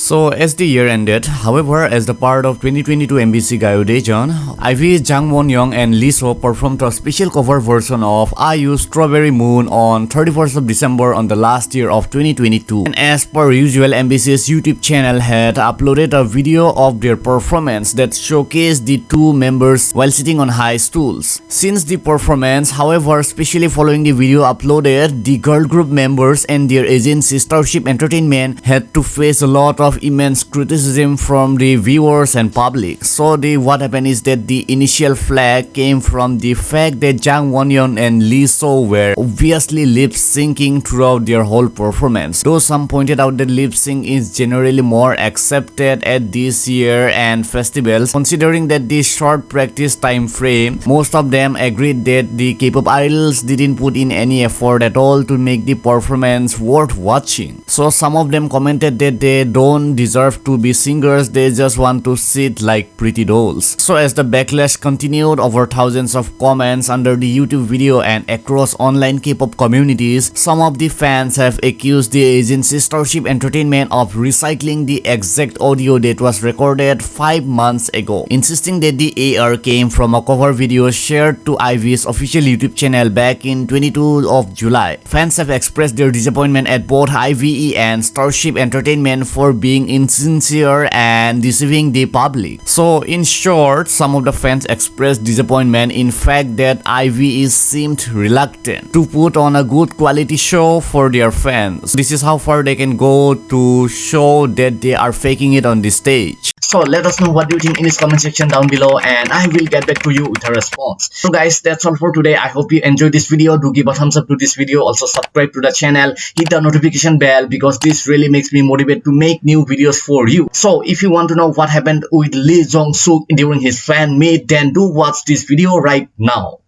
So as the year ended, however, as the part of 2022 MBC Gayo Daejeon, IVE, Jang Won Young and Lee Seo performed a special cover version of IU's Strawberry Moon on 31st of December on the last year of 2022. And as per usual, MBC's YouTube channel had uploaded a video of their performance that showcased the two members while sitting on high stools. Since the performance, however, especially following the video uploaded, the girl group members and their agency Starship Entertainment had to face a lot of immense criticism from the viewers and public. So the what happened is that the initial flag came from the fact that Jang Wonyoung and Lee Seo were obviously lip syncing throughout their whole performance. Though some pointed out that lip sync is generally more accepted at this year and festivals, considering that the short practice time frame, most of them agreed that the K-pop idols didn't put in any effort at all to make the performance worth watching. So some of them commented that they don't don't deserve to be singers, they just want to sit like pretty dolls. So as the backlash continued over thousands of comments under the YouTube video and across online K-pop communities, some of the fans have accused the agency Starship Entertainment of recycling the exact audio that was recorded 5 months ago, insisting that the AR came from a cover video shared to IVE's official YouTube channel back in 22 of July. Fans have expressed their disappointment at both IVE and Starship Entertainment for being insincere and deceiving the public. So in short, some of the fans expressed disappointment in fact that IVE is seemed reluctant to put on a good quality show for their fans. This is how far they can go to show that they are faking it on the stage. So let us know what you think in this comment section down below and I will get back to you with a response. So guys that's all for today. I hope you enjoyed this video. Do give a thumbs up to this video. Also subscribe to the channel. Hit the notification bell because this really makes me motivate to make new videos for you. So if you want to know what happened with Lee Jong Suk during his fan meet then do watch this video right now.